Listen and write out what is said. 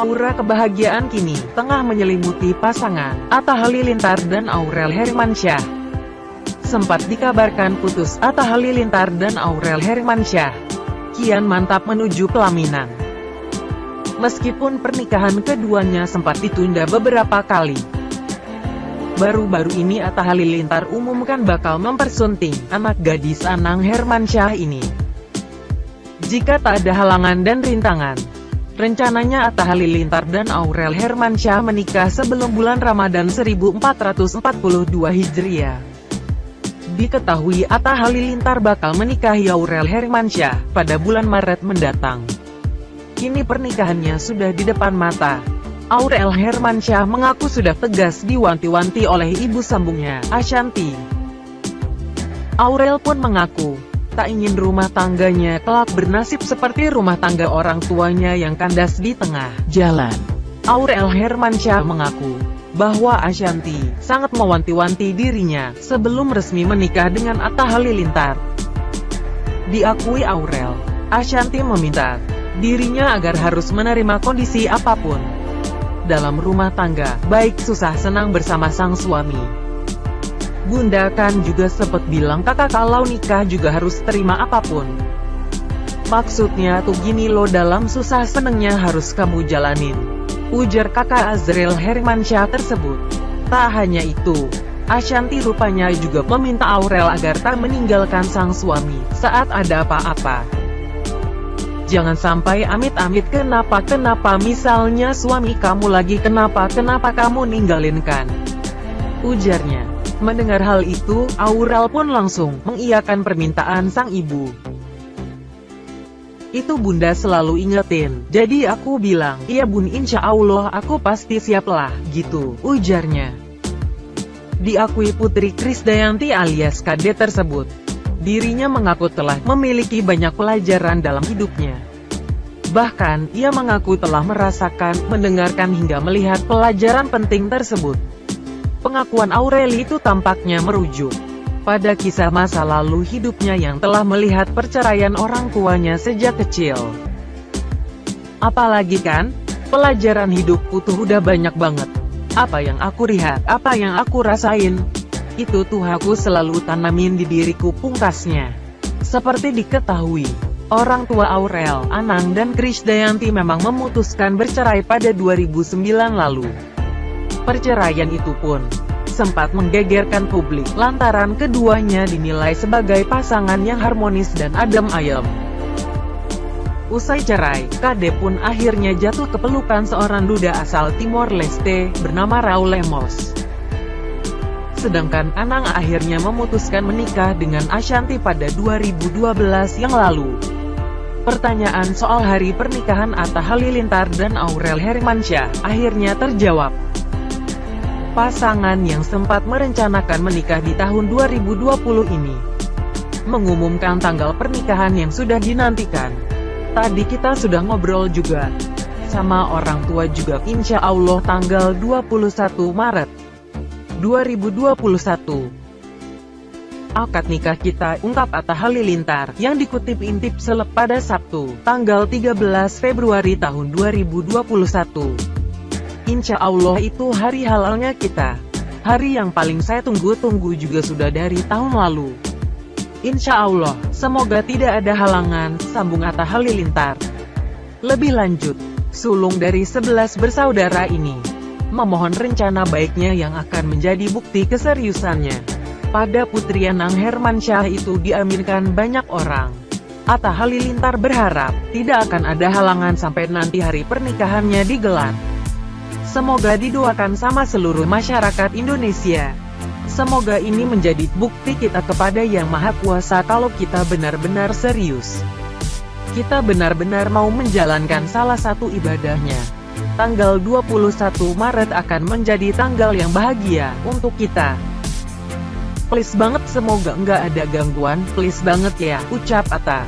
Aura kebahagiaan kini tengah menyelimuti pasangan Atta Halilintar dan Aurel Hermansyah. Sempat dikabarkan putus Atta Halilintar dan Aurel Hermansyah. Kian mantap menuju pelaminan. Meskipun pernikahan keduanya sempat ditunda beberapa kali. Baru-baru ini Atta Halilintar umumkan bakal mempersunting anak gadis Anang Hermansyah ini. Jika tak ada halangan dan rintangan, Rencananya Atta Halilintar dan Aurel Hermansyah menikah sebelum bulan Ramadan 1442 Hijriah. Diketahui Atta Halilintar bakal menikahi Aurel Hermansyah pada bulan Maret mendatang. Kini pernikahannya sudah di depan mata. Aurel Hermansyah mengaku sudah tegas diwanti-wanti oleh ibu sambungnya, Ashanti. Aurel pun mengaku, tak ingin rumah tangganya kelak bernasib seperti rumah tangga orang tuanya yang kandas di tengah jalan. Aurel Hermansyah mengaku bahwa Ashanti sangat mewanti-wanti dirinya sebelum resmi menikah dengan Atta Halilintar. Diakui Aurel, Ashanti meminta dirinya agar harus menerima kondisi apa pun dalam rumah tangga, baik susah senang bersama sang suami. Bunda kan juga sempat bilang kakak kalau nikah juga harus terima apa pun. Maksudnya tuh gini lo dalam susah senengnya harus kamu jalanin. Ujar kakak Azril Hermansyah tersebut. Tak hanya itu, Ashanti rupanya juga meminta Aurel agar tak meninggalkan sang suami saat ada apa-apa. Jangan sampai amit-amit kenapa-kenapa misalnya suami kamu lagi kenapa-kenapa kamu ninggalin kan. Ujarnya. Mendengar hal itu, Aurel pun langsung mengiyakan permintaan sang ibu. Itu bunda selalu ingetin, jadi aku bilang, iya bun insya Allah aku pasti siap lah, gitu, ujarnya. Diakui Putri Krisdayanti alias Kade tersebut, dirinya mengaku telah memiliki banyak pelajaran dalam hidupnya. Bahkan, ia mengaku telah merasakan, mendengarkan hingga melihat pelajaran penting tersebut. Pengakuan Aureli itu tampaknya merujuk pada kisah masa lalu hidupnya yang telah melihat perceraian orang tuanya sejak kecil. Apalagi kan, pelajaran hidup tuh udah banyak banget. Apa yang aku lihat, apa yang aku rasain, itu tuh aku selalu tanamin di diriku pungkasnya. Seperti diketahui, orang tua Aurel, Anang dan Krisdayanti memang memutuskan bercerai pada 2009 lalu. Perceraian itu pun sempat menggegerkan publik lantaran keduanya dinilai sebagai pasangan yang harmonis dan adem ayem. Usai cerai, Kade pun akhirnya jatuh ke pelukan seorang duda asal Timor Leste, bernama Raul Lemos. Sedangkan Anang akhirnya memutuskan menikah dengan Ashanti pada 2012 yang lalu. Pertanyaan soal hari pernikahan Atta Halilintar dan Aurel Hermansyah akhirnya terjawab. Pasangan yang sempat merencanakan menikah di tahun 2020 ini mengumumkan tanggal pernikahan yang sudah dinantikan. Tadi kita sudah ngobrol juga sama orang tua juga insya Allah tanggal 21 Maret 2021. Akad nikah kita, ungkap Atta Halilintar, yang dikutip intip selep pada Sabtu, tanggal 13 Februari tahun 2021. Insya Allah itu hari halalnya kita. Hari yang paling saya tunggu-tunggu juga sudah dari tahun lalu. Insya Allah, semoga tidak ada halangan, sambung Atta Halilintar. Lebih lanjut, sulung dari sebelas bersaudara ini, memohon rencana baiknya yang akan menjadi bukti keseriusannya. Pada putri Anang Hermansyah itu diaminkan banyak orang. Atta Halilintar berharap, tidak akan ada halangan sampai nanti hari pernikahannya digelar. Semoga didoakan sama seluruh masyarakat Indonesia. Semoga ini menjadi bukti kita kepada Yang Maha Kuasa kalau kita benar-benar serius. Kita benar-benar mau menjalankan salah satu ibadahnya. Tanggal 21 Maret akan menjadi tanggal yang bahagia untuk kita. Please banget semoga nggak ada gangguan, please banget ya, ucap Ata.